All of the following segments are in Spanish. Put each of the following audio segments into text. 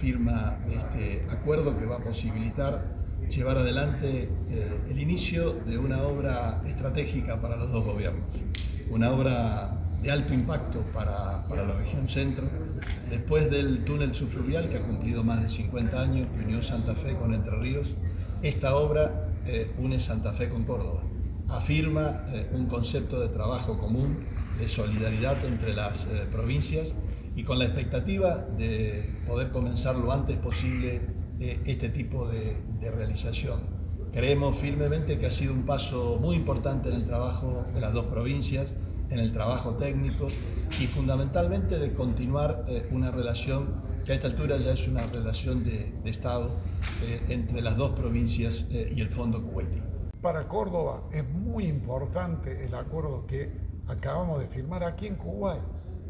firma de este acuerdo que va a posibilitar llevar adelante eh, el inicio de una obra estratégica para los dos gobiernos. Una obra de alto impacto para, para, la región centro. Después del túnel subfluvial, que ha cumplido más de 50 años, que unió Santa Fe con Entre Ríos, esta obra eh, une Santa Fe con Córdoba. Afirma eh, un concepto de trabajo común, de solidaridad entre las eh, provincias y con la expectativa de poder comenzar lo antes posible este tipo de, de realización. Creemos firmemente que ha sido un paso muy importante en el trabajo de las dos provincias, en el trabajo técnico y fundamentalmente de continuar eh, una relación que a esta altura ya es una relación de, de Estado eh, entre las dos provincias eh, y el Fondo Kuwaiti. Para Córdoba es muy importante el acuerdo que acabamos de firmar aquí en Kuwait.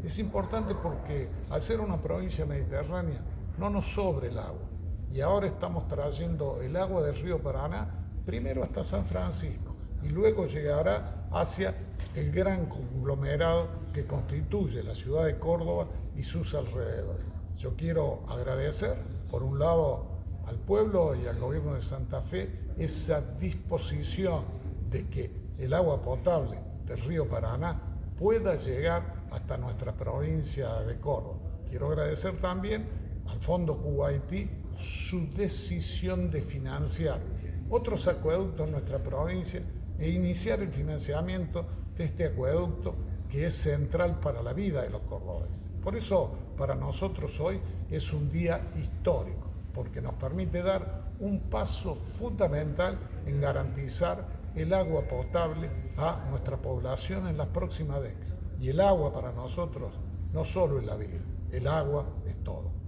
Es importante porque al ser una provincia mediterránea no nos sobre el agua. Y ahora estamos trayendo el agua del río Paraná primero hasta San Francisco y luego llegará hacia el gran conglomerado que constituye la ciudad de Córdoba y sus alrededores. Yo quiero agradecer, por un lado, al pueblo y al gobierno de Santa Fe esa disposición de que el agua potable del río Paraná pueda llegar hasta nuestra provincia de Córdoba. Quiero agradecer también al Fondo Kuwaití su decisión de financiar otros acueductos en nuestra provincia e iniciar el financiamiento de este acueducto que es central para la vida de los cordobeses. Por eso, para nosotros hoy es un día histórico, porque nos permite dar un paso fundamental en garantizar el agua potable a nuestra población en las próximas décadas. Y el agua para nosotros no solo es la vida, el agua es todo.